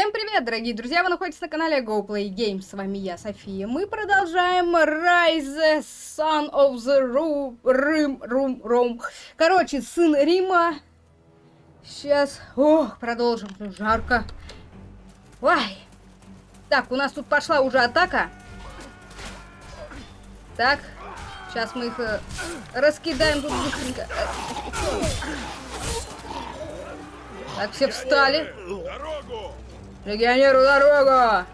Всем привет, дорогие друзья! Вы находитесь на канале GoPlay Games. С вами я, София. Мы продолжаем Rise Son of the Room, Rim, Room, Rome. Короче, сын Рима. Сейчас, ох, продолжим. Жарко. Ой. Так, у нас тут пошла уже атака. Так, сейчас мы их э, раскидаем тут быстренько. Так, все встали. Дорогу! Легионеру дорогу!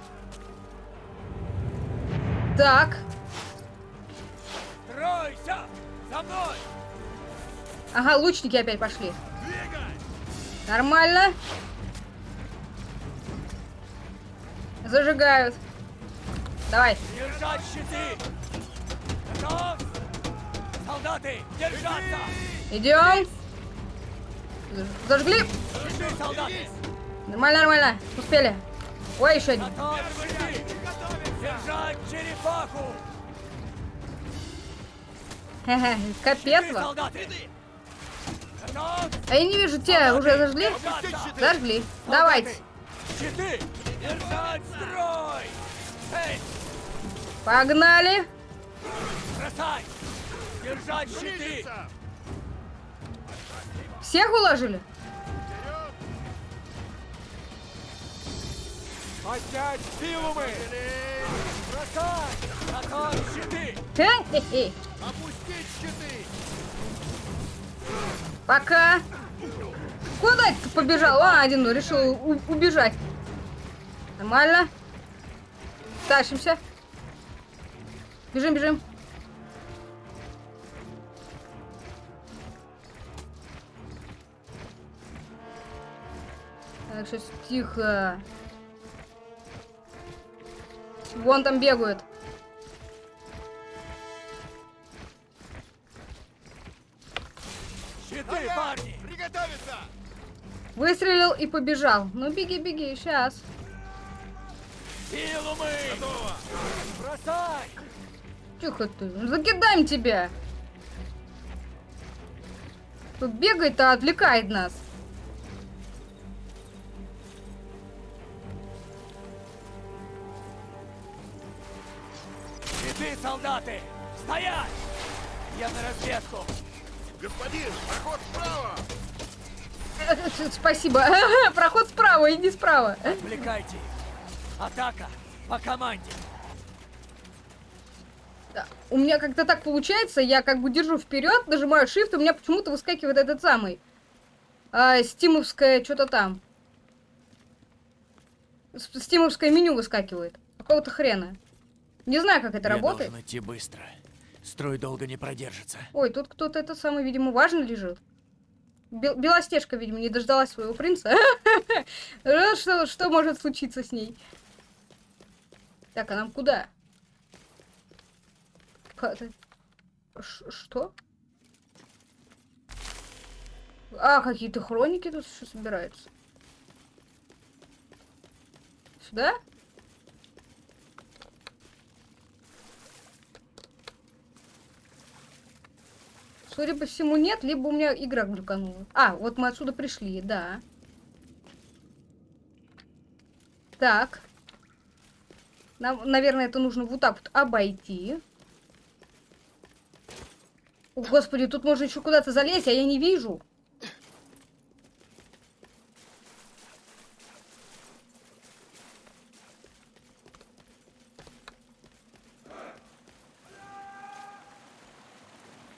Так. Тройся! За мной! Ага, лучники опять пошли. Двигай! Нормально. Зажигают. Давай. Держать щиты! Готов! Солдаты, держаться! Идем. Зажгли. Держи, солдаты! Нормально, нормально. Успели. Ой, еще один. Капец вам. А я не вижу, те уже зажгли? Зажгли. Давайте. Погнали. Всех уложили? Поднять силу мы! Бросай! Готов щиты! Опустить щиты! Пока. Куда ты побежал? А, один ну, решил убежать. Нормально. Тащимся. Бежим, бежим. Так, сейчас тихо. Вон там бегают. Щиты, парни! Приготовиться! Выстрелил и побежал. Ну, беги, беги, сейчас. Силу мы! Готово! Бросай! Тихо ты. ну, Закидаем тебя. Тут бегает, а отвлекает нас. Солдаты! Стоять! Я на разведку! Господин, проход справа! Э, Спасибо. Проход справа, иди справа. Отвлекайте! Атака по команде! Да. У меня как-то так получается, я как бы держу вперед, нажимаю Shift, и у меня почему-то выскакивает этот самый. А, стимовское что-то там. Стимовское меню выскакивает. Какого-то хрена. Не знаю, как это Я работает. должен идти быстро. Строй долго не продержится. Ой, тут кто-то это самый, видимо, важно лежит. Бел- Белостежка, видимо, не дождалась своего принца. Э, Что, что может случиться с ней? Так, а нам куда? Ка- Ш- Что? А, какие-то хроники тут еще собираются. Сюда? Судя по всему, нет, либо у меня игра глюканула. А, вот мы отсюда пришли, да. Так. Нам, наверное, это нужно вот так вот обойти. О, господи, тут можно еще куда-то залезть, а я не вижу.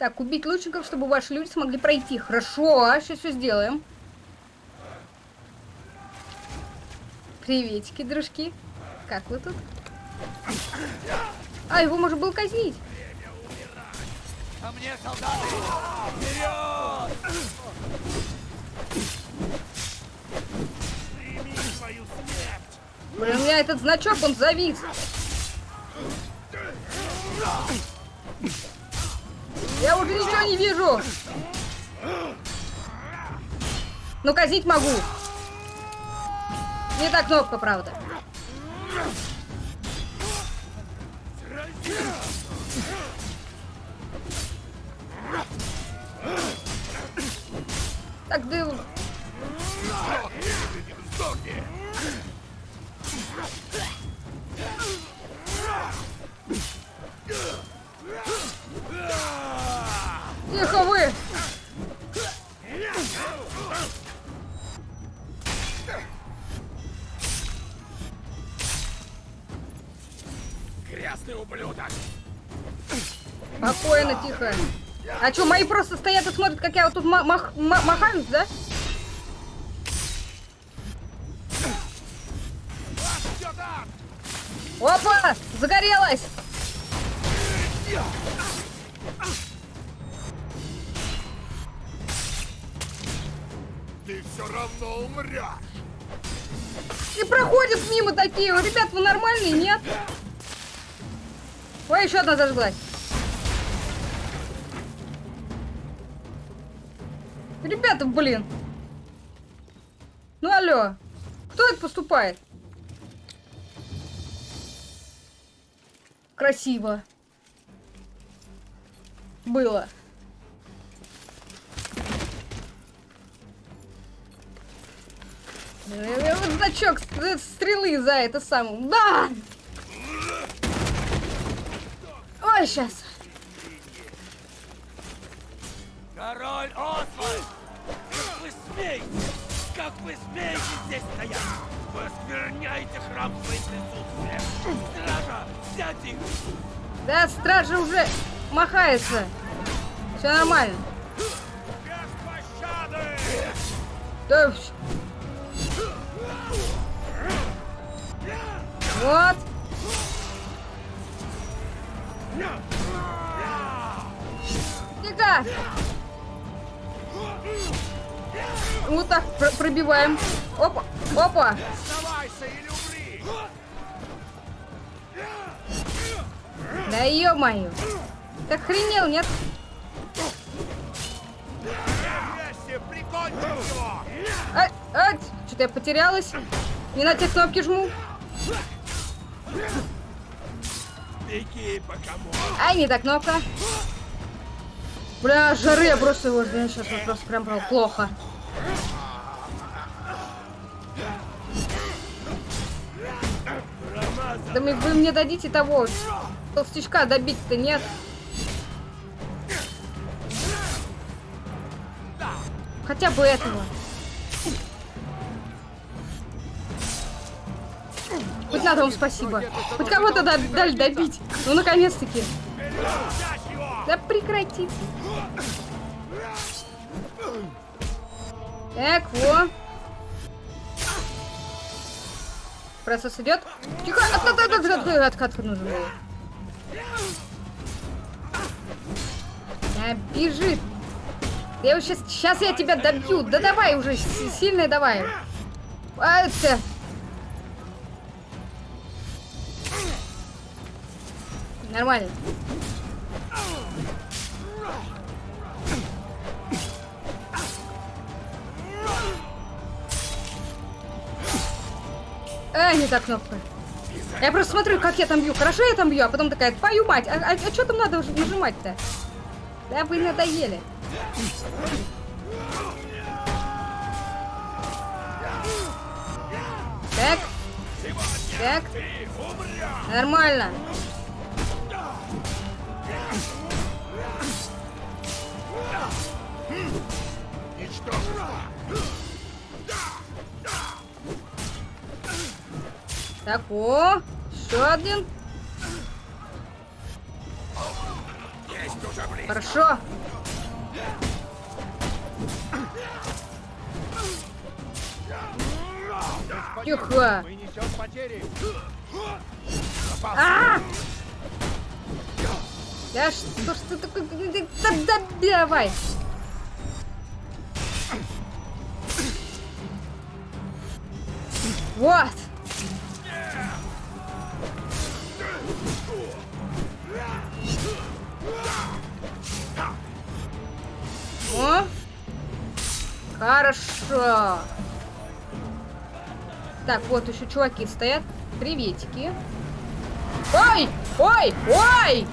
Так, убить лучников, чтобы ваши люди смогли пройти. Хорошо, сейчас все сделаем. Приветики, дружки. Как вы тут? А, его можно было казнить. Ко мне, солдаты! Вперед! Прими свою смерть! Блин, у меня этот значок, он завис. Я уже ничего не вижу. Ну, казнить могу. Не та кнопка, правда. Тихо. А что, мои просто стоят и смотрят, как я вот тут ма- мах- ма- махаюсь, да? Опа! Загорелась! Ты все равно умрешь! И проходят мимо такие. Ребят, вы нормальные, нет? Ой, еще одна зажглась. Ребята, блин. Ну алло. Кто это поступает? Красиво. Было. Э, значок э, стрелы за это самое. Да! Ой, сейчас. Король Освальд! Как вы смеете? Как вы смеете здесь стоять? Вы оскверняете храм своим присутствием! Стража, взять их! Да, стража уже махается. Все нормально. Без пощады! Да, Вот. Тихо. Вот так пр- пробиваем. Опа, опа. Да ё-моё. Ты охренел, нет? Ай, ай, что-то я потерялась. Не на те кнопки жму. Беги! Ай, не та кнопка. Бля, жары я просто его жду. Сейчас вот просто прям прям плохо. Да мы- вы мне дадите того толстячка добить-то нет. Хотя бы этого. Хоть на том спасибо. Хоть кого-то да- дали добить. Ну, наконец-таки. Да прекратите. Так, во. Процесс идет. Тихо, откат, откат, откат, откат, нужен был. А, бежит. Я его сейчас, сейчас я тебя добью. Да давай уже, сильно давай. А, это... Нормально. А, не та кнопка. Я просто смотрю, как я там бью. Хорошо я там бью, а потом такая, твою мать, а, что там надо уже нажимать-то? Да вы надоели. Так. Так. Нормально. Ничтожество! Так, о, еще один. Есть уже! Хорошо. Тихо. А! Да что ж ты такой... Да, да, давай. Вот. О. Хорошо. Так, вот еще чуваки стоят. Приветики. Ой! Ой! Ой!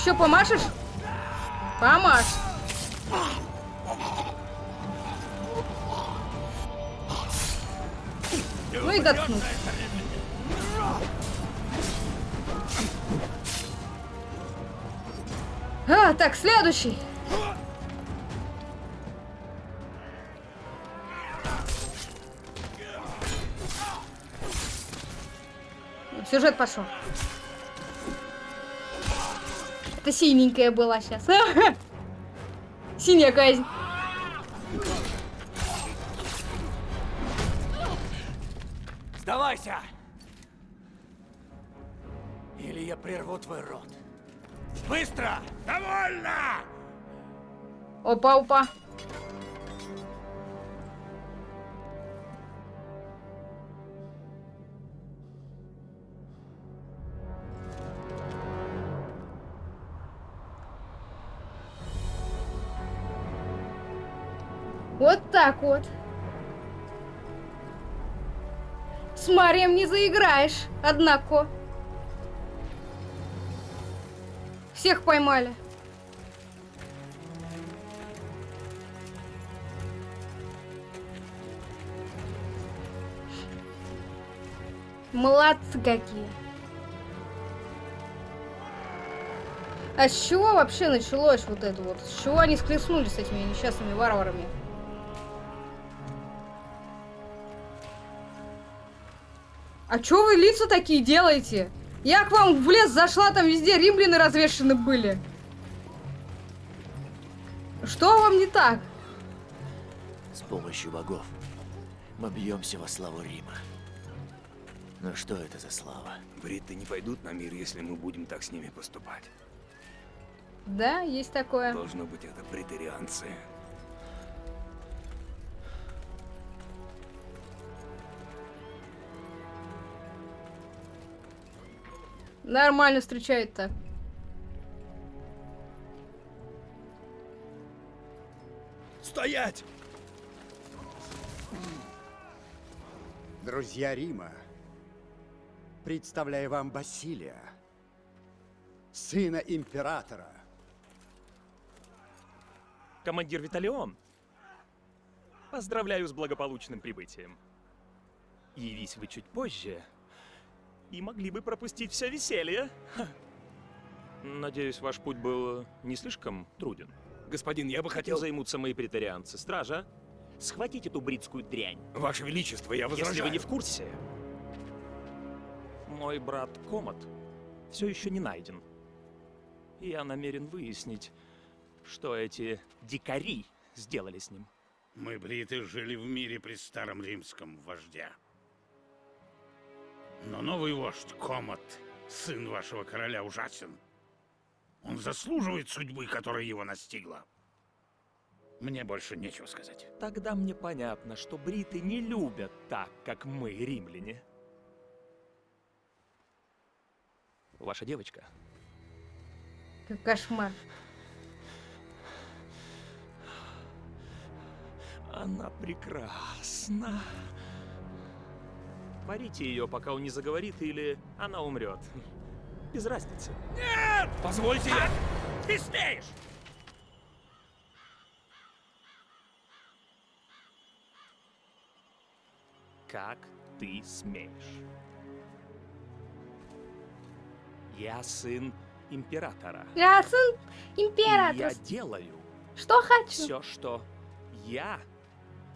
Еще помашешь? Помашь. Ну и доткнуть. А, так, следующий. Сюжет пошел. Это синенькая была сейчас. Синяя казнь. Сдавайся! Или я прерву твой рот. Быстро! Довольно! Опа, так вот. С Марием не заиграешь, однако. Всех поймали. Молодцы какие. А с чего вообще началось вот это вот? С чего они схлестнулись с этими несчастными варварами? А чё вы лица такие делаете? Я к вам в лес зашла, там везде римляны развешаны были. Что вам не так? С помощью богов мы бьемся во славу Рима. Но что это за слава? Бритты не пойдут на мир, если мы будем так с ними поступать. Да, есть такое. Должно быть, это претерианцы. Нормально встречает-то. Стоять! Друзья Рима, представляю вам Басилия, сына императора. Командир Виталион, поздравляю с благополучным прибытием. Явись вы чуть позже, и могли бы пропустить все веселье. Ха. Надеюсь, ваш путь был не слишком труден. Господин, я бы Этим хотел... займутся мои претарианцы. Стража, схватите эту бритскую дрянь. Ваше Величество, я возражаю. Если вы не в курсе, мой брат Комат все еще не найден. И я намерен выяснить, что эти дикари сделали с ним. Мы, бриты, жили в мире при старом римском вождя. Но новый вождь, Комат, сын вашего короля, ужасен. Он заслуживает судьбы, которая его настигла. Мне больше нечего сказать. Тогда мне понятно, что бриты не любят так, как мы, римляне. Ваша девочка. Как кошмар. Она прекрасна. Парите ее, пока он не заговорит, или она умрет. Без разницы. Позвольте я... Ты смеешь! Как ты смеешь? Я сын императора. Я сын И императора. я делаю Что хочу? все, что я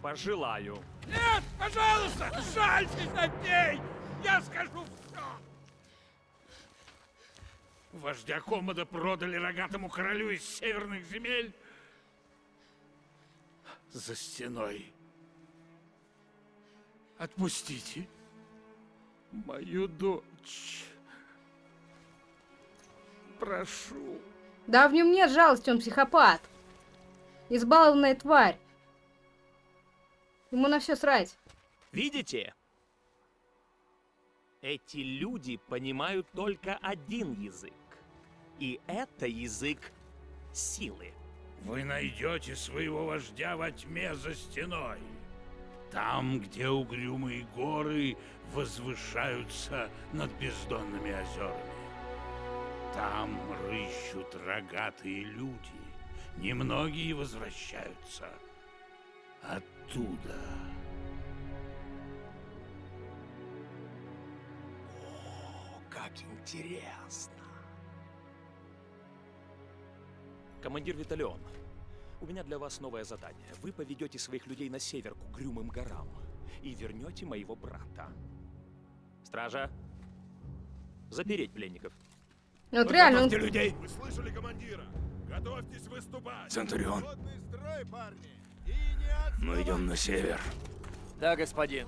пожелаю. Нет, пожалуйста, жальтесь над ней! Я скажу все! Вождя Комода продали рогатому королю из северных земель за стеной. Отпустите мою дочь. Прошу. Да в нем нет жалости, он психопат. Избалованная тварь. Ему на все срать. Видите? Эти люди понимают только один язык. И это язык силы. вы найдете своего вождя во тьме за стеной. Там, где угрюмые горы возвышаются над бездонными озерами. Там рыщут рогатые люди. Немногие возвращаются оттуда. О, как интересно. Командир Виталион, у меня для вас новое задание. Вы поведете своих людей на север к угрюмым горам и вернете моего брата. Стража, запереть пленников. Ну, Вот реально. Готовьте людей. Вы слышали командира? Готовьтесь выступать! Центурион, строй, парни! Мы идем на север. Да, господин.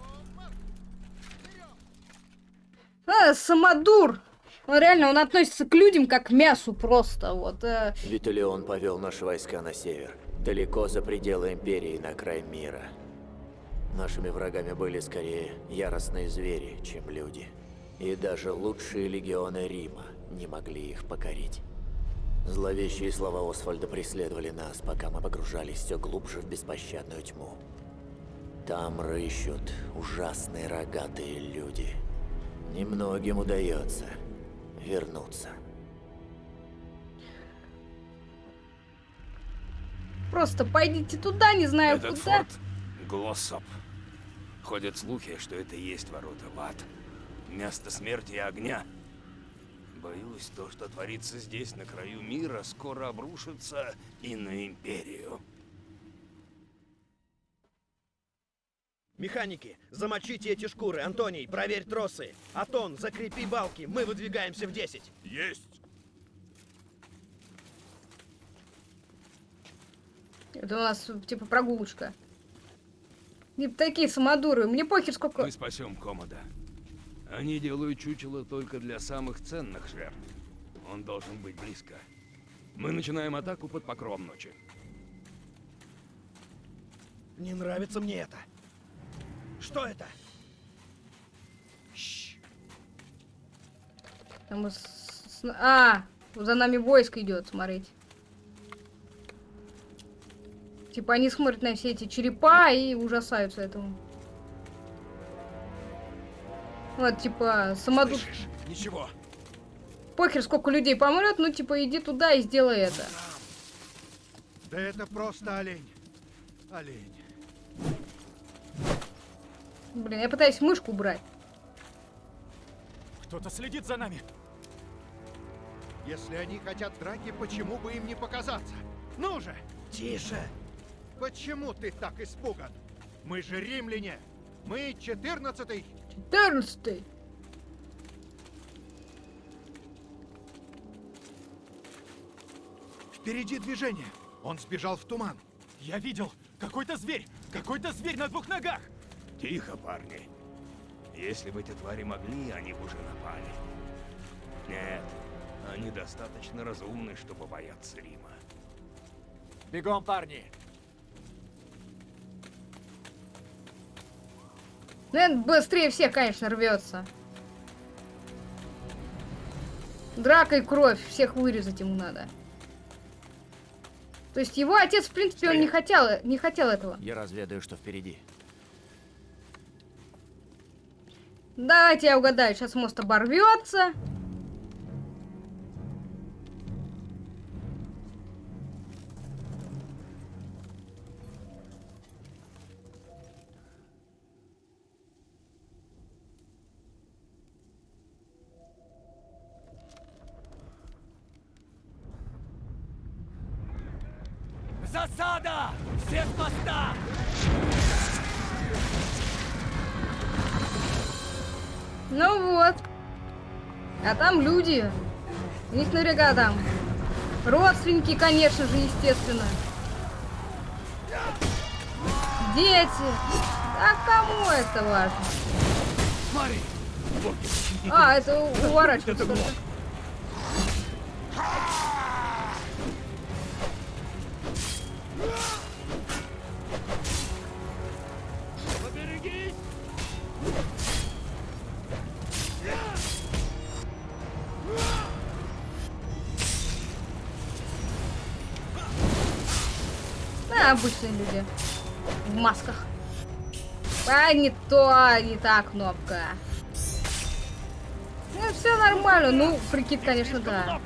А, самодур! Он реально, он относится к людям как к мясу просто, вот. э. Виталион повел наши войска на север, далеко за пределы Империи, на край мира. Нашими врагами были скорее яростные звери, чем люди. И даже лучшие легионы Рима не могли их покорить. Зловещие слова Освальда преследовали нас, пока мы погружались все глубже в беспощадную тьму. Там рыщут ужасные рогатые люди. Немногим удается вернуться. Просто пойдите туда, не знаю Этот куда. форт Глоссоп. Ходят слухи, что это и есть ворота в ад. Место смерти и огня. Боюсь, то, что творится здесь, на краю мира, скоро обрушится и на Империю. Механики, замочите эти шкуры. Антоний, проверь тросы. Атон, закрепи балки. Мы выдвигаемся в 10. Есть! Это у нас типа прогулочка. Не такие самодуры. Мне похер сколько... Мы спасем Комода. Они делают чучело только для самых ценных жертв. Он должен быть близко. Мы начинаем атаку под покровом ночи. Не нравится мне это. Что это? Там с- с- А, за нами войск идет, смотрите. Типа они смотрят на все эти черепа и ужасаются этому. Вот, типа, самодур... Слышишь? Ничего. Похер, сколько людей помрет, ну, типа, иди туда и сделай это. Да это просто олень. Олень. Блин, я пытаюсь мышку убрать. Кто-то следит за нами. Если они хотят драки, почему бы им не показаться? Ну же! Тише. Почему ты так испуган? Мы же римляне. Мы 14-й. 14 Впереди движение. Он сбежал в туман. Я видел. Какой-то зверь. Какой-то зверь на двух ногах. Тихо, парни. Если бы эти твари могли, они бы уже напали. Нет, они достаточно разумны, чтобы бояться Рима. Бегом, парни! Ну, это быстрее всех, конечно, рвется. Драка и кровь. Всех вырезать ему надо. То есть его отец, в принципе, он не хотел, не хотел этого. Я разведаю, что впереди. Давайте я угадаю. Сейчас мост оборвется. Люди. У них наверняка там родственники, конечно же, естественно. Дети. А кому это важно? Смотри! А, это уворачивается. Обычные люди. В масках. А, не то, не та кнопка. Ну, все нормально. Ну, прикид, конечно, да.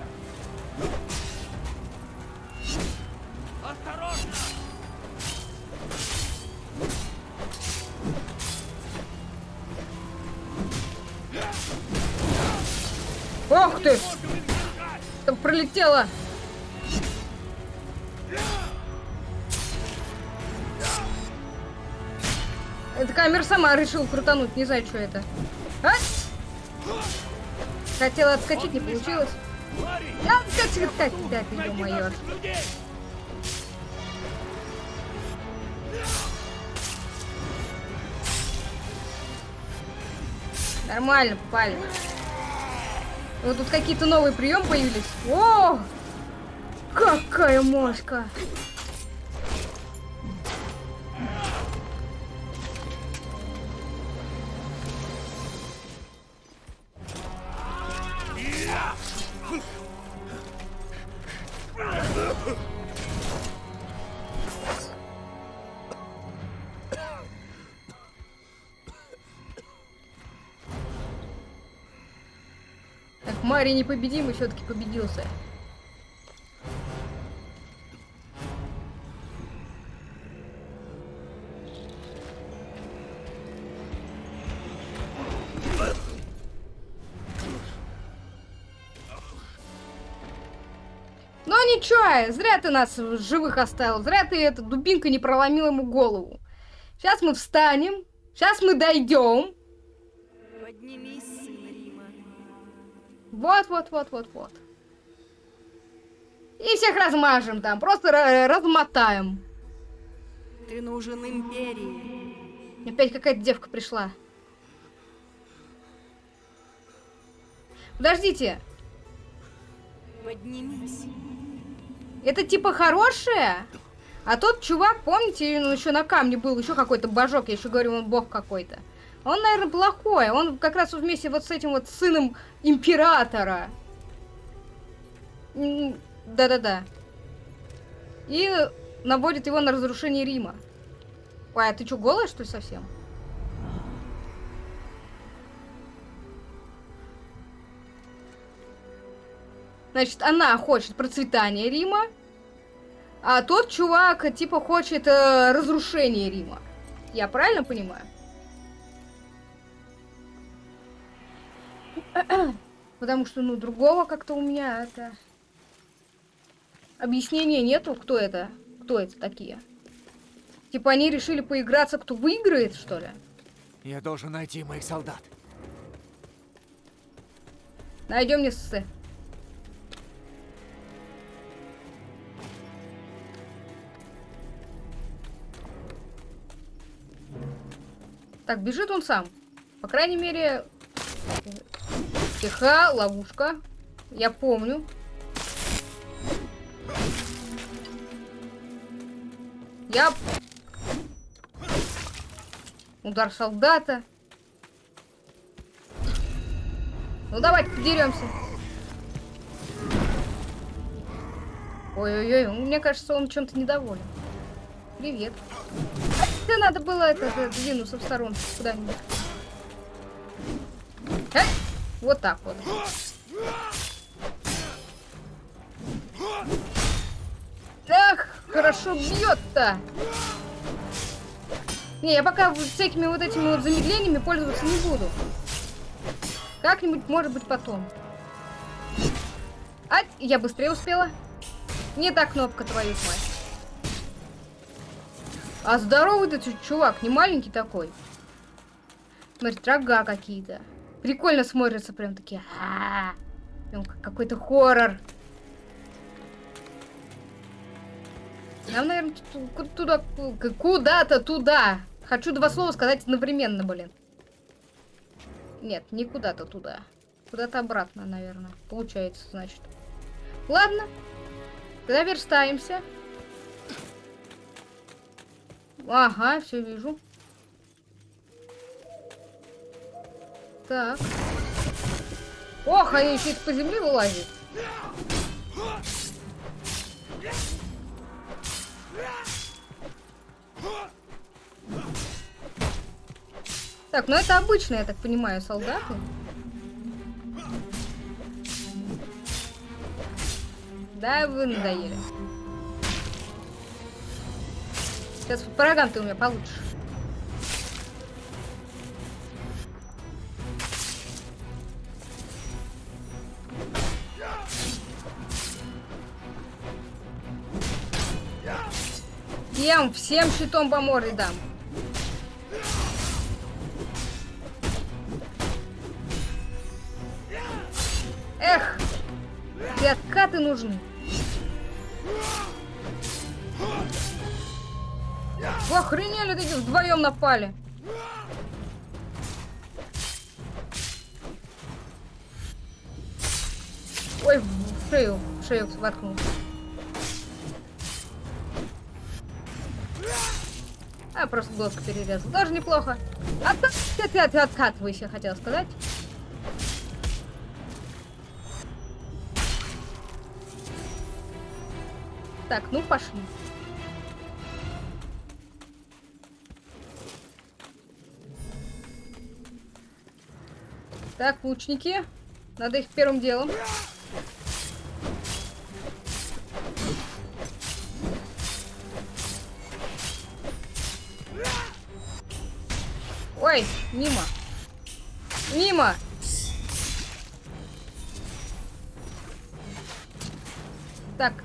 Ох ты! Там пролетело. Камера сама решила крутануть, не знаю, что это. А? Хотела отскочить, не получилось. А, отскочить, отскочить, да, ты, ё-моё. Нормально, попали. Вот тут какие-то новые приемы появились. О! Какая мошка! Мари непобедимый все-таки победился. Ну ничего, зря ты нас живых оставил, зря ты эта дубинка не проломила ему голову. Сейчас мы встанем, сейчас мы дойдем. Вот, вот, вот, вот, вот. И всех размажем там, просто ра- размотаем. Ты нужен империи. Опять какая-то девка пришла. Подождите, Поднимись. это типа хорошая? А тот чувак, помните, он еще на камне был, еще какой-то божок, я еще говорю, он бог какой-то. Он, наверное, плохой. Он как раз вместе вот с этим вот сыном императора. Да-да-да. И наводит его на разрушение Рима. Ой, а ты что, голая, что ли, совсем? Значит, она хочет процветания Рима, а тот чувак, типа, хочет э, разрушения Рима. Я правильно понимаю? Потому что, ну, другого как-то у меня это... Объяснения нету, кто это? Кто это такие? Типа они решили поиграться, кто выиграет, что ли? Я должен найти моих солдат. Найдем нессы. Так, бежит он сам. По крайней мере... Тихо, ловушка. Я помню. Я... Удар солдата. Ну давайте подеремся. Ой-ой-ой, мне кажется, он чем-то недоволен. Привет. Да надо было это, это двинуться в сторону куда-нибудь. Э? Вот так вот. Эх, хорошо бьет-то. Не, я пока всякими вот этими вот замедлениями пользоваться не буду. Как-нибудь, может быть, потом. А, я быстрее успела. Не та кнопка, твою мать. А здоровый ты чувак, не маленький такой. Смотри, рога какие-то. Прикольно смотрятся прям такие. А -а -а. Прям как какой-то хоррор. Нам, наверное, туда, куда-то туда. Хочу два слова сказать одновременно, блин. Нет, не куда-то туда. Куда-то обратно, наверное. Получается, значит. Ладно. Тогда верстаемся. Ага, все вижу. Так. Ох, а они еще по земле вылазят. Так, ну это обычные, я так понимаю, солдаты. Да, вы надоели. Сейчас по ты у меня получишь. Всем, всем щитом по морде дам. Эх, ты откаты нужны. Вы охренели, такие вдвоем напали. Ой, в шею, в шею воткнул. А, просто глотку перерезал. Тоже неплохо. Откат, откат, откатывайся, хотел сказать. Так, ну пошли. Так, лучники. Надо их первым делом.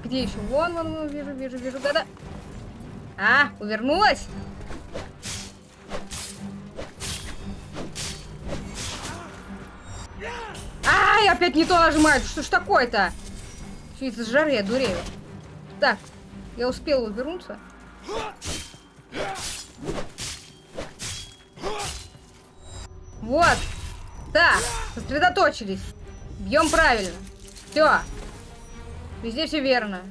Где еще? Вон, вон, вон, вижу, вижу, вижу, года. А, увернулась? Ай, опять не то нажимает. Что ж такое-то? Что из-за жары я дурею. Так, я успела увернуться. Вот. Так, сосредоточились. Бьем правильно. Все. Везде все верно.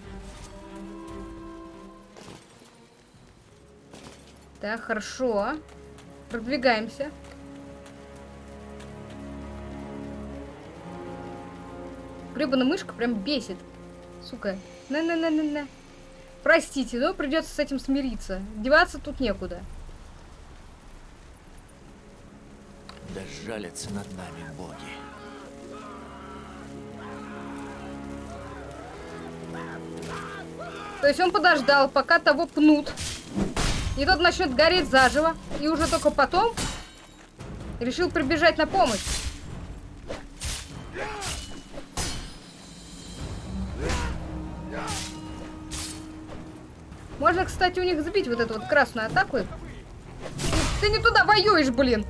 Так, хорошо. Продвигаемся. Гребаная мышка прям бесит. Сука. На-на-на-на-на. Простите, но придется с этим смириться. Деваться тут некуда. Да жалятся над нами боги. То есть он подождал, пока того пнут. И тот начнет гореть заживо. И уже только потом решил прибежать на помощь. Можно, кстати, у них сбить вот эту вот красную атаку. Ты не туда воюешь, блин.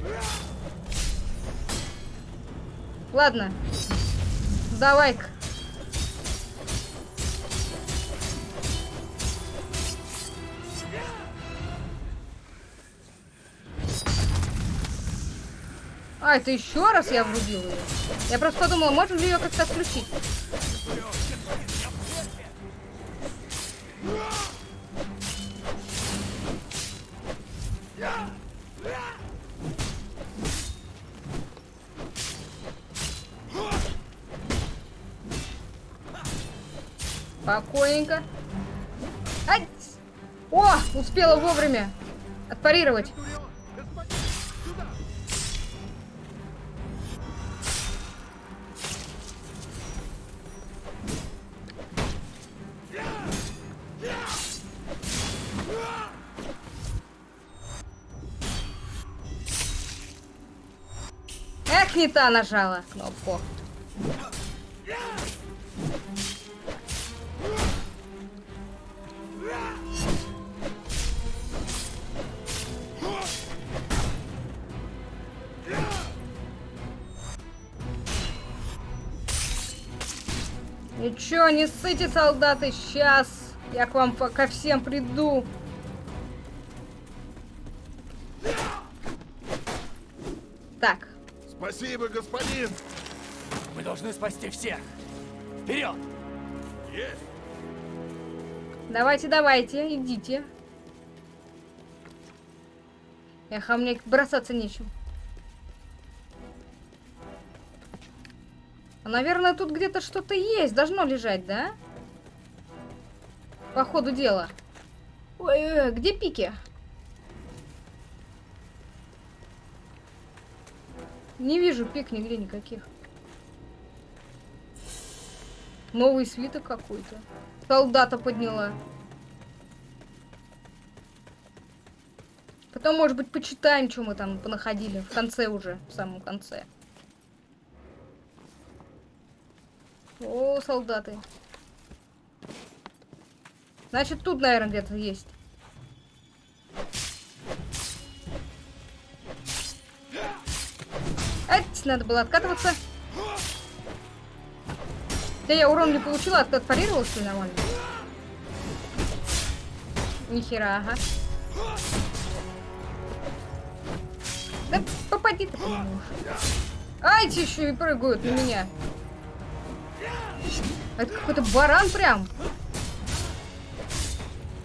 Ладно. Давай-ка. А, это еще раз я врубил ее. Я просто подумала, можно ли ее как-то отключить. Спокойненько. Ать! О, успела вовремя отпарировать. Не та нажала кнопку. Ничего, не ссыте, солдаты, сейчас я к вам ко всем приду. Спасибо, господин! Мы должны спасти всех. Вперед! Есть! давайте, давайте, идите. Эх, а мне бросаться нечем. А, наверное, тут где-то что-то есть. Должно лежать, да? По ходу дела. Ой, ой, ой, где пики? Не вижу пик нигде никаких. Новый свиток какой-то. Солдата подняла. Потом, может быть, почитаем, что мы там понаходили. В конце уже, в самом конце. О, солдаты. Значит, тут, наверное, где-то есть. Эть, надо было откатываться. Да я урон не получила, от отпарировалась что ли, нормально? Нихера, ага. Да попади ты. Ай, те еще и прыгают на меня. Это какой-то баран прям.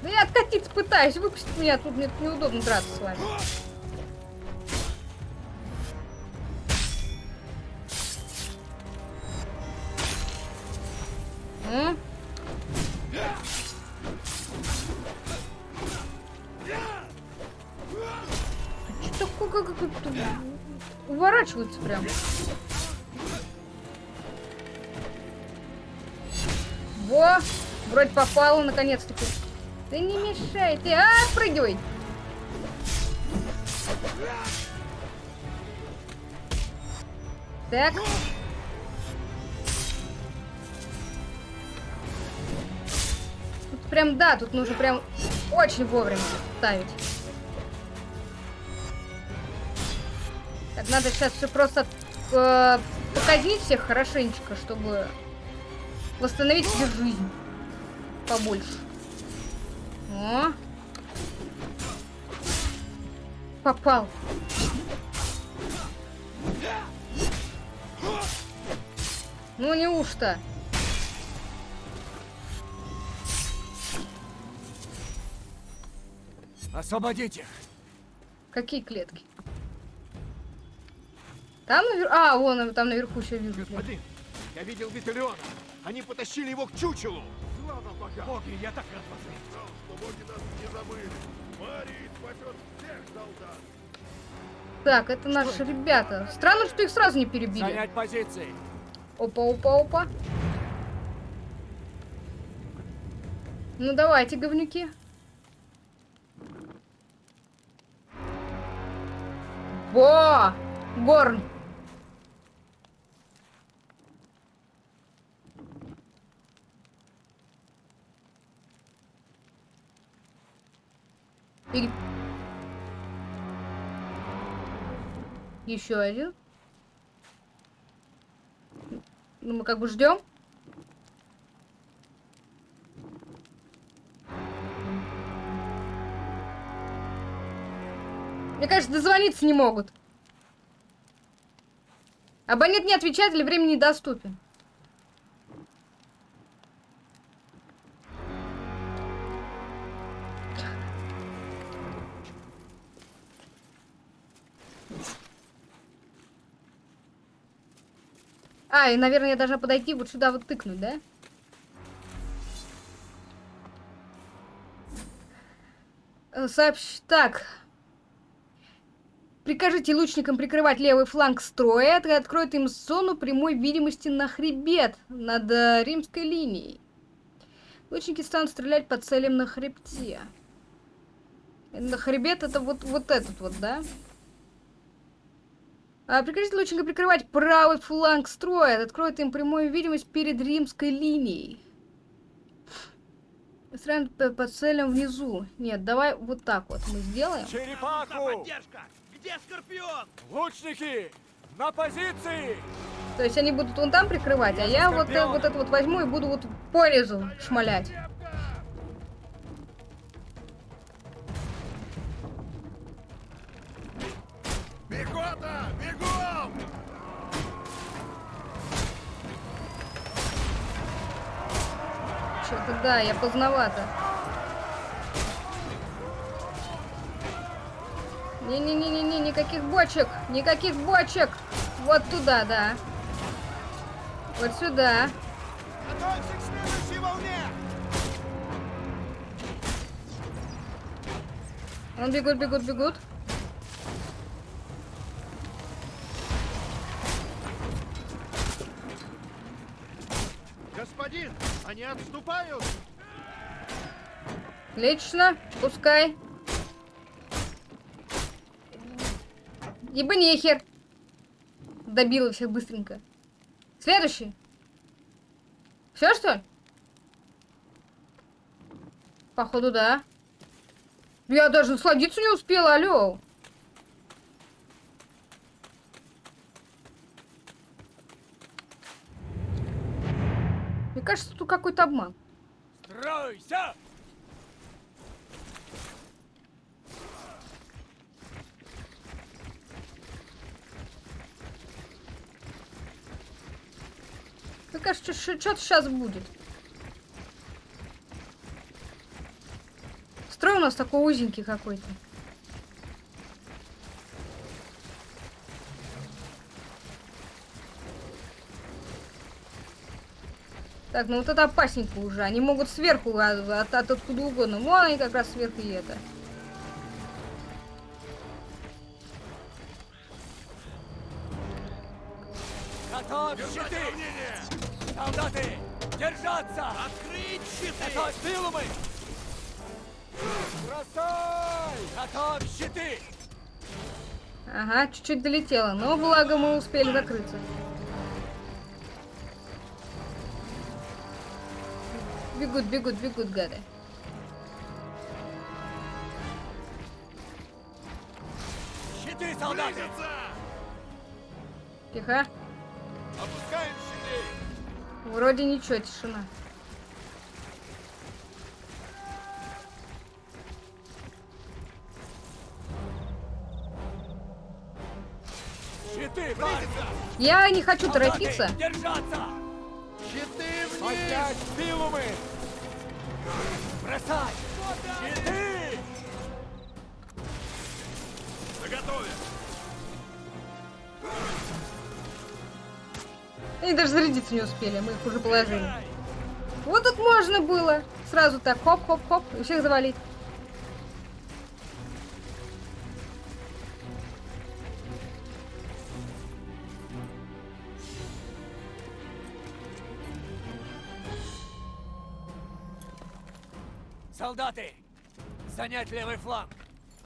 Да я откатиться пытаюсь, выпустить меня, тут мне неудобно драться с вами. М? Что такое, как, как, уворачивается прям. Во, вроде попала наконец-таки. Ты не мешай, ты, а, прыгивай. Так. Прям, да, тут нужно прям очень вовремя ставить. Так, надо сейчас все просто э, показнить всех хорошенечко, чтобы восстановить себе жизнь побольше. О. Попал. Ну неужто? Освободить их! Какие клетки? Там наверху... А, вон, там наверху еще вижу. клетки. Господин, я видел Виталиона. Они потащили его к чучелу. Слава богам! Боги, я так рад вас видеть. что боги нас не забыли. Марий спасет всех солдат. Так, это наши ребята. Странно, что их сразу не перебили. Занять позиции. Опа, опа, опа. Ну давайте, говнюки. Во! Горн. И... Еще один. Ну, мы как бы ждем. Мне кажется, дозвониться не могут. Абонент не отвечает или время недоступен. А, и, наверное, я должна подойти вот сюда вот тыкнуть, да? Э, Сообщ... Так. Прикажите лучникам прикрывать левый фланг строя, это откроет им зону прямой видимости на хребет над э, римской линией. Лучники станут стрелять по целям на хребте. На хребет это вот, вот этот вот, да? А, прикажите лучникам прикрывать правый фланг строя, это откроет им прямую видимость перед римской линией. Стреляем по, по целям внизу. Нет, давай вот так вот мы сделаем. Черепаху! Где Скорпион? Лучники! На позиции! То есть они будут вон там прикрывать, а я вот, э, вот это вот возьму и буду вот по резу шмалять. Пехота! Бегом! Что-то да, я поздновато. Не-не-не-не-не, никаких бочек! Никаких бочек! Вот туда, да. Вот сюда. Он бегут, бегут, бегут. Господин, они отступают! Лично, пускай. Нехер. Добила всех быстренько. Следующий. Все, что ли? Походу, да. Я даже насладиться не успела, алло. Мне кажется, тут какой-то обман. Стройся! Мне кажется, что-то сейчас будет. Строй у нас такой узенький какой-то. Так, ну вот это опасненько уже. Они могут сверху, а, от, от откуда угодно. Вон они как раз сверху и это. Готовь щиты! Солдаты, держаться! Открыть щиты! Готовь силумы! Бросай! Готовь щиты! Ага, чуть-чуть долетело, но благо мы успели закрыться. Бегут, бегут, бегут, гады. Щиты, солдаты! Тихо. Вроде ничего, тишина. Щиты! Я не хочу Солдаты, торопиться. держаться! Щиты вниз! Поднять силумы! Бросай! Щиты! Они даже зарядиться не успели, мы их уже положили. Вот тут можно было. Сразу так, хоп-хоп-хоп, и всех завалить. Солдаты! Занять левый фланг!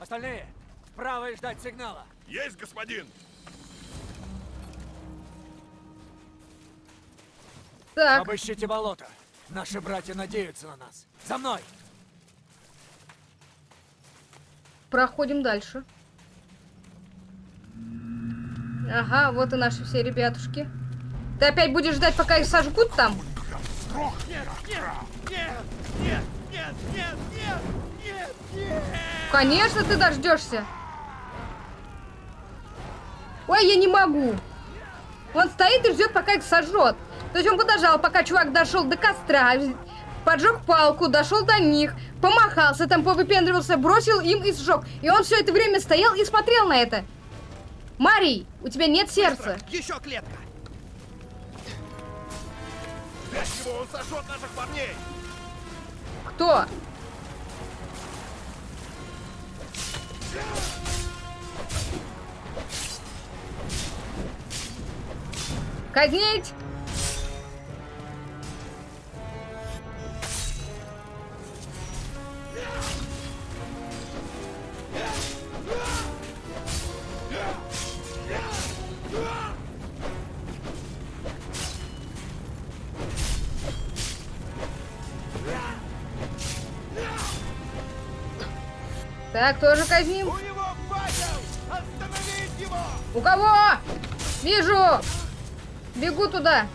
Остальные вправо и ждать сигнала! Есть, господин! Так. Обыщите болото. Наши братья надеются на нас. За мной! Проходим дальше. Ага, вот и наши все ребятушки. Ты опять будешь ждать, пока их сожгут там? Нет, нет, нет, нет, нет, нет, нет, нет. Конечно, ты дождешься. Ой, я не могу. Он стоит и ждет, пока их сожжет. То есть он подождал, пока чувак дошел до костра, поджег палку, дошел до них, помахался, там повыпендривался, бросил им и сжег. И он все это время стоял и смотрел на это. Марий, у тебя нет сердца. Еще клетка! Спрячь его, он сожжет наших парней! Кто? Казнить! Так, тоже казним. У него факел! Остановить его! У кого? Вижу! Бегу туда.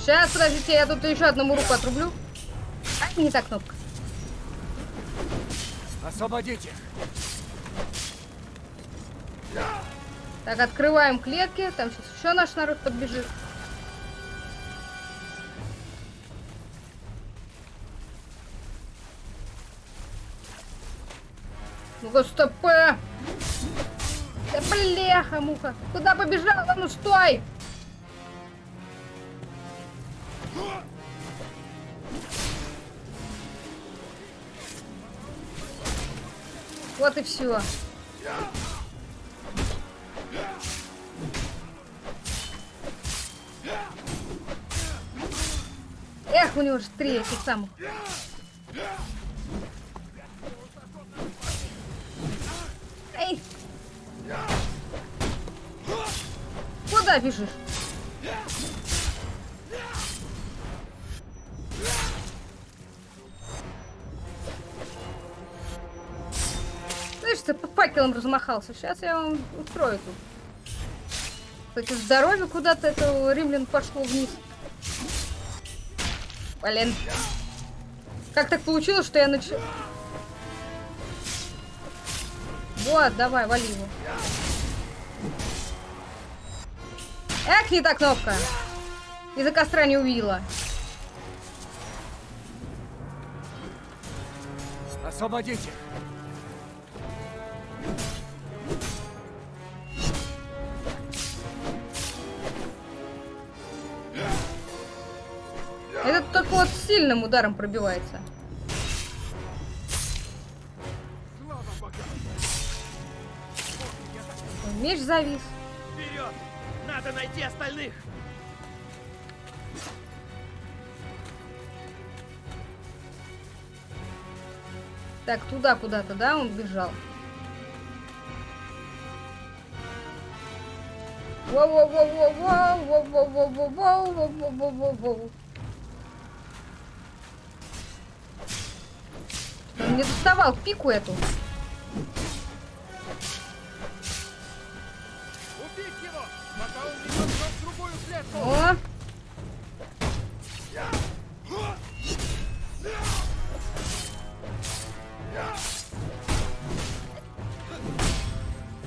Сейчас, подождите, я тут еще одному руку отрублю. А, не та кнопка. Освободите! Так, открываем клетки. Там сейчас еще наш народ подбежит. Ну-ка, стопэ! Да бляха, муха! Куда побежала? Ну стой! Вот и все. Эх, у него же три этих самых. Эй! Куда бежишь? Факелом размахался. Сейчас я вам устрою тут. Кстати, здоровье куда-то этого римлян пошло вниз. Блин. Как так получилось, что я нач... Вот, давай, вали его. Эх, не та кнопка. Из-за костра не увидела. Освободите! Сильным ударом пробивается. Меч завис. Вперед! Надо найти остальных! Так, туда куда-то, да, он бежал. Воу-воу-воу-воу-воу-воу-воу-воу-воу-воу-воу-воу-воу. Не доставал пику эту. О!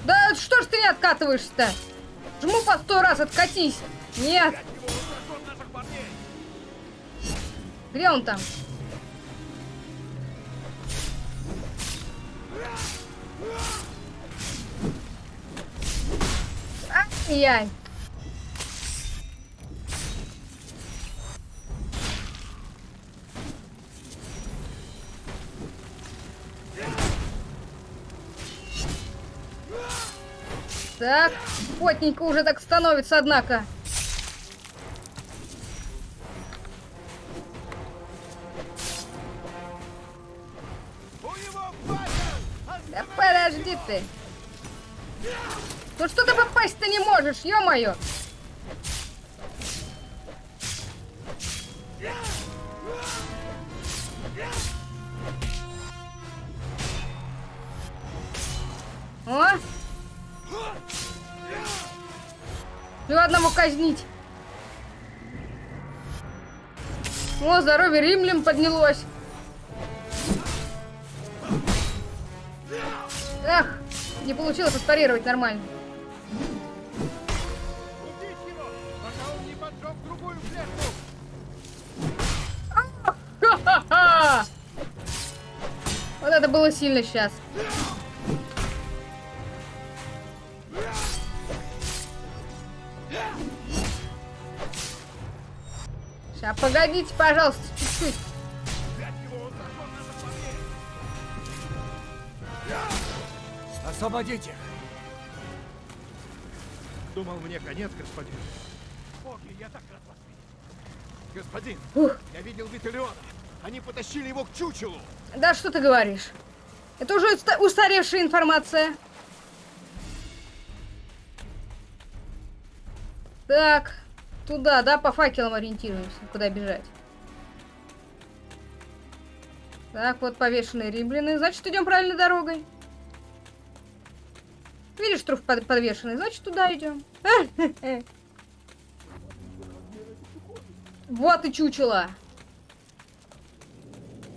Да что ж ты не откатываешься-то? Жму по сто раз, откатись. Нет. Где он там? Ай-яй. Так, потненько уже так становится, однако. Ты. Ну что ты попасть-то не можешь, ё-моё. О! Ну одного казнить. О, здоровье римлян поднялось. не получилось устарировать нормально. Вот это было сильно сейчас. Сейчас, погодите, пожалуйста, чуть-чуть. Освободите! Думал, мне конец, господин. Боги, я так рад вас видеть. Господин, Ух. я видел Виталиона. Они потащили его к чучелу. Да что ты говоришь? Это уже уста- устаревшая информация. Так, туда, да, по факелам ориентируемся, куда бежать. Так, вот повешенные римляны. Значит, идем правильной дорогой. Видишь, труп под- подвешенный, значит, туда идем. Вот и чучело.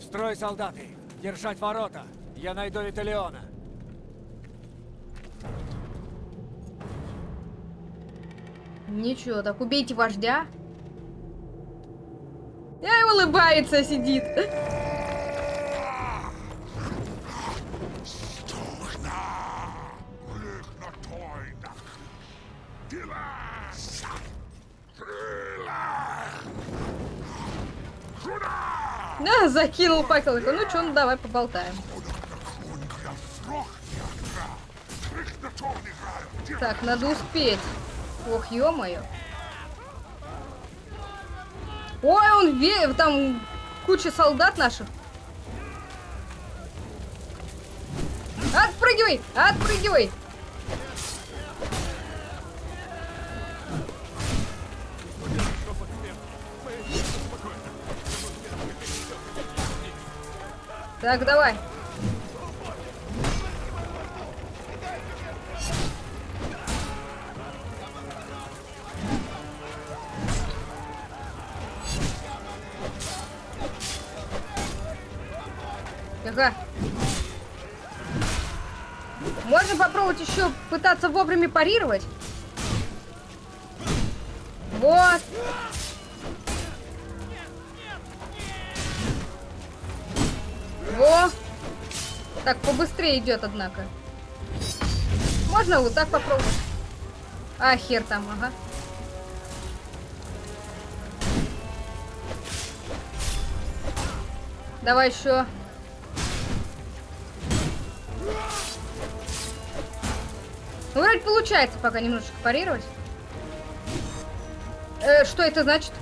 Строй, солдаты! Держать ворота! Я найду Виталиона! Ничего, так убейте вождя. Я и улыбается сидит. Да, закинул факел. Ну что, ну давай поболтаем. Так, надо успеть. Ох, ё-моё. Ой, он ве... там куча солдат наших. Отпрыгивай! Отпрыгивай! Так, давай. Ага. Можно попробовать еще пытаться вовремя парировать. Так, побыстрее идет, однако. Можно вот так попробовать? А, хер там, ага. Давай еще. Ну, вроде получается пока немножечко парировать. Э, что это значит?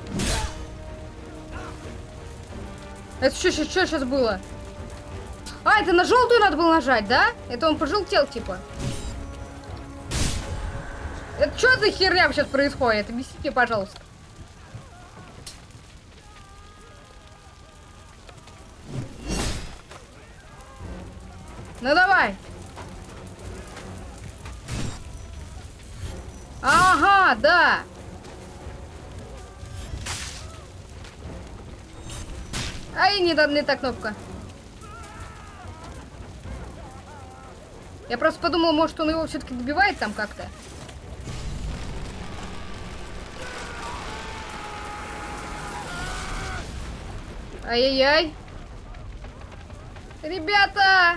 Это что, что, что сейчас было? А, это на желтую надо было нажать, да? Это он пожелтел, типа. Это что за херня сейчас происходит? Объясните, пожалуйста. Ну давай. Ага, да. Ай, не, не та кнопка. Я просто подумала, может, он его все-таки добивает там как-то. Ай-яй-яй. Ребята!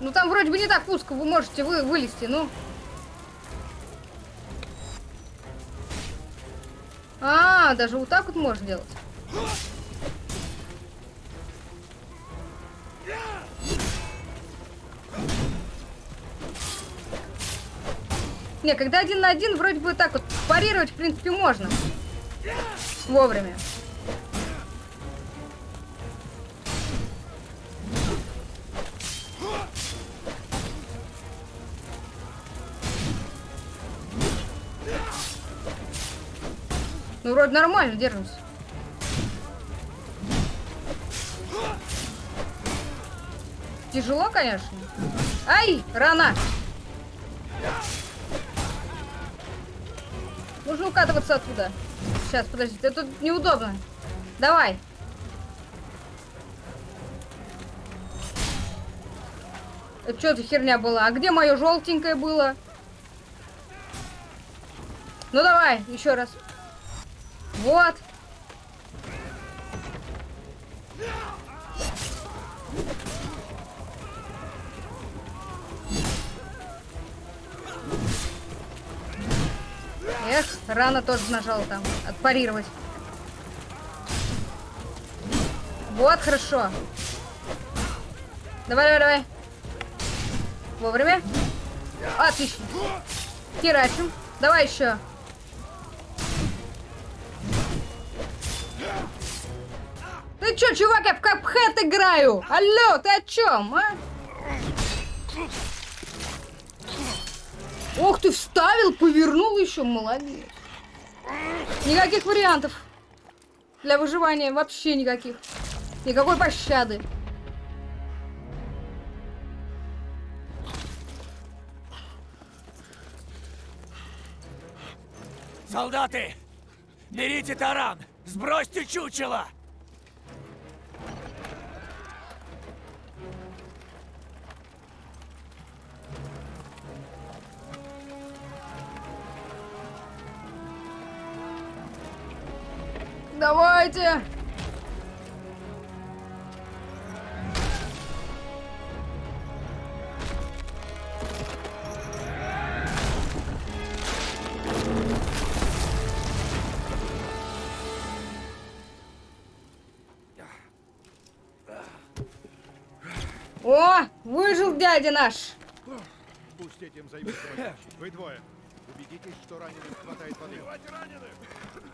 Ну там вроде бы не так узко, вы можете вы вылезти, ну. А, даже вот так вот можно делать. Не, когда один на один, вроде бы так вот парировать, в принципе, можно. Вовремя. Ну, вроде нормально держимся. Тяжело, конечно. Ай, рано. Нужно укатываться оттуда. Сейчас, подожди, это тут неудобно. Давай. Это что за херня была? А где мое желтенькое было? Ну давай, еще раз. Вот. Эх, рано тоже нажал там. Отпарировать. Вот, хорошо. Давай, давай, давай. Вовремя. Отлично. Херачим. Давай еще. Ты чё, чувак, я в капхэт играю? Алло, ты о чем, а? Ох ты, вставил, повернул еще, молодец. Никаких вариантов. Для выживания вообще никаких. Никакой пощады. Солдаты! Берите таран! Сбросьте чучело! Давайте. О, выжил дядя наш. Пусть этим займется. Вы двое. Убедитесь, что раненым хватает воды. Ну и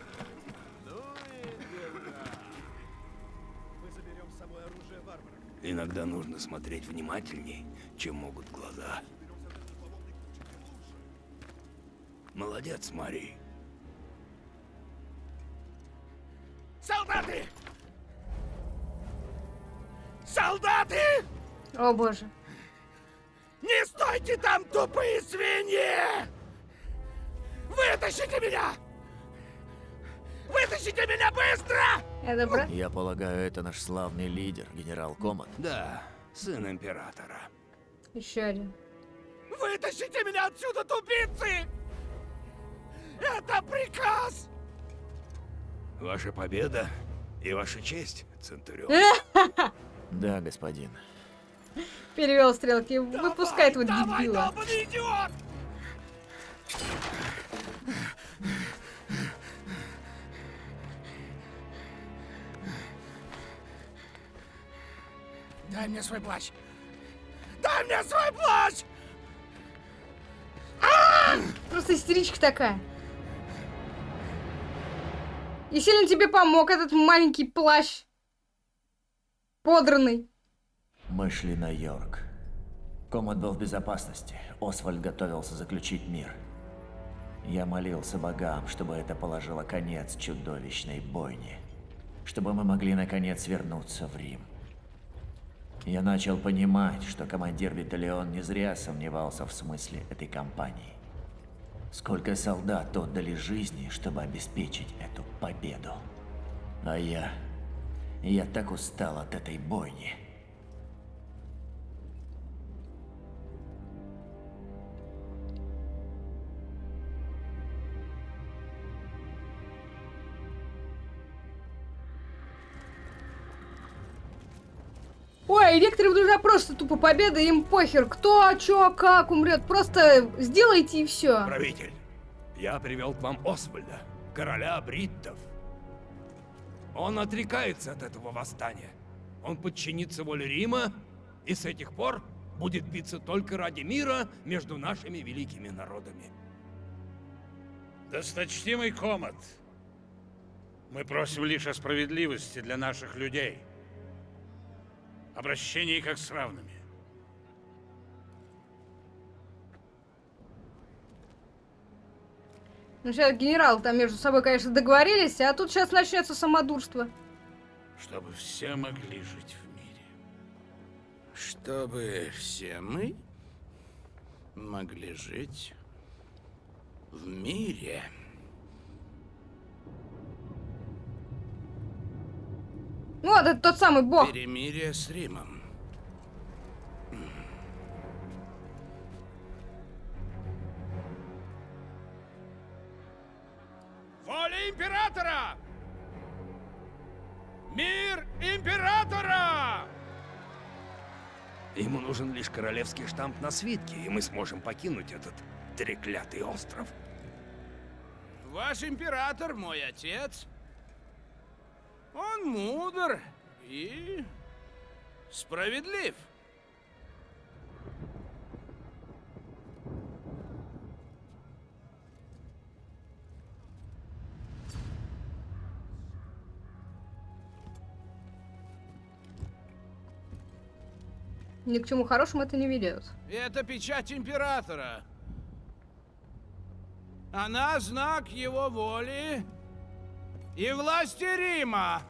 Иногда нужно смотреть внимательней, чем могут глаза. Молодец, Мари. Солдаты! Солдаты! О боже. Не стойте там, тупые свиньи! Вытащите меня! Вытащите меня быстро! Это про... Я полагаю, это наш славный лидер, генерал Комат. Да, сын императора. Еще один. Вытащите меня отсюда, тупицы! Это приказ! Ваша победа и ваша честь, Центурион. Да, господин. Перевел стрелки. Выпускай этого Давай, дебила. долбаный идиот! Дай мне свой плащ. Дай мне свой плащ! Просто истеричка такая. И сильно тебе помог этот маленький плащ. Подранный. Мы шли на Йорк. Комат был в безопасности. Освальд готовился заключить мир. Я молился богам, чтобы это положило конец чудовищной бойне. Чтобы мы могли наконец вернуться в Рим. Я начал понимать, что командир Виталион не зря сомневался в смысле этой кампании. Сколько солдат отдали жизни, чтобы обеспечить эту победу. А я... Я так устал от этой бойни. Ой, некоторым нужна просто тупо победа, им похер, кто, чё, как умрет. Просто сделайте и все. Правитель, я привел к вам Освальда, короля бриттов. Он отрекается от этого восстания. Он подчинится воле Рима и с этих пор будет биться только ради мира между нашими великими народами. Досточтимый Комат, мы просим лишь о справедливости для наших людей. Обращении как с равными. Ну, сейчас генерал там между собой, конечно, договорились, а тут сейчас начнется самодурство. Чтобы все могли жить в мире. Чтобы все мы могли жить в мире. Ну, вот это тот самый бог. Перемирие с Римом. Воля императора! Мир императора! Ему нужен лишь королевский штамп на свитке, и мы сможем покинуть этот треклятый остров. Ваш император мой отец. Он мудр и справедлив. Ни к чему хорошему это не ведет. Это печать императора. Она знак его воли и власти Рима.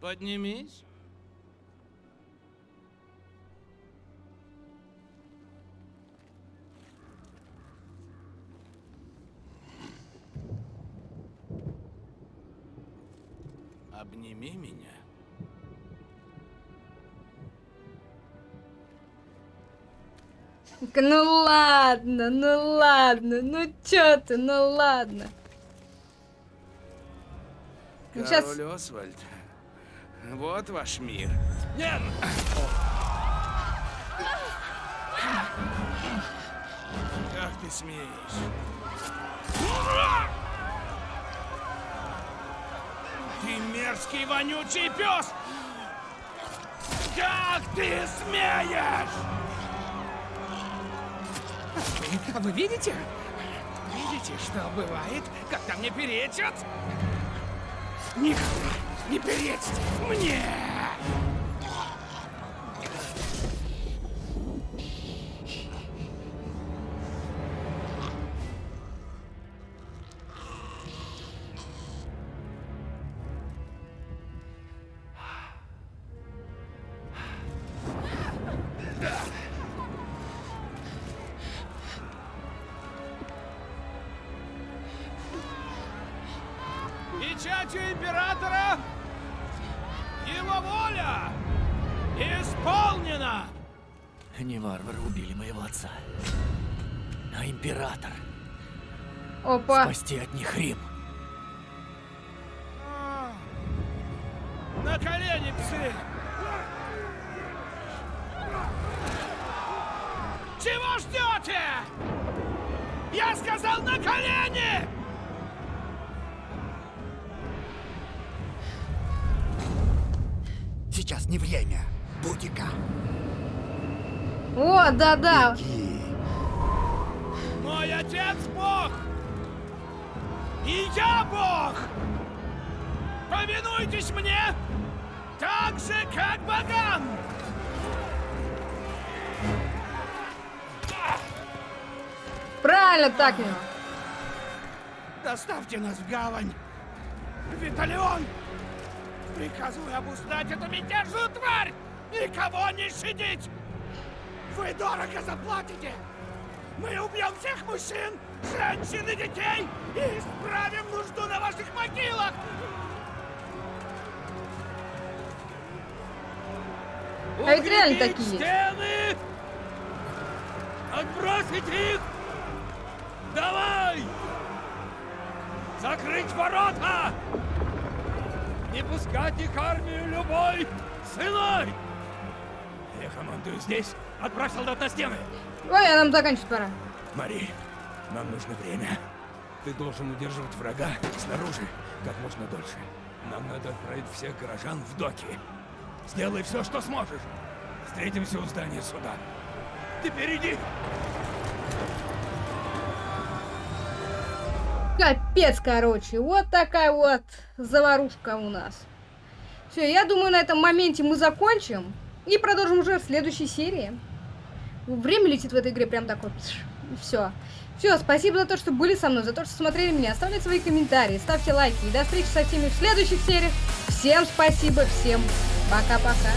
Поднимись. Обними меня. Ну ладно, ну ладно, ну чё ты, ну ладно. Ну, Король щас- Освальд, вот ваш мир. Нет! Как ты смеешь? Ты мерзкий вонючий пес! Как ты смеешь? А вы видите? Видите, что бывает, когда мне перечат? Никогда не перечьте мне! Спасти от них Рим. На колени, псы! Чего ждете? Я сказал на колени! Сейчас не время. Бутика. О, да-да. Мой отец Бог! И я Бог! Повинуйтесь мне так же, как богам! Правильно так, Мио. Доставьте нас в гавань! Виталион! Приказываю обуздать эту мятежную тварь! Никого не щадить! Вы дорого заплатите! Мы убьем всех мужчин, женщин и детей и исправим нужду на ваших могилах! А ведь реально такие. стены! Отбросить их! Давай! Закрыть ворота! Не пускать их армию любой ценой! Я командую здесь. Солдат на стены! Ой, а нам заканчивать пора. Мари, нам нужно время. Ты должен удерживать врага снаружи как можно дольше. Нам надо отправить всех горожан в доки. Сделай все, что сможешь. Встретимся у здания суда. Теперь иди. Капец, короче. Вот такая вот заварушка у нас. Все, я думаю, на этом моменте мы закончим. И продолжим уже в следующей серии. Время летит в этой игре прям так вот. Все. Все, спасибо за то, что были со мной, за то, что смотрели меня. Оставляйте свои комментарии, ставьте лайки. И до встречи со всеми в следующих сериях. Всем спасибо, всем пока-пока.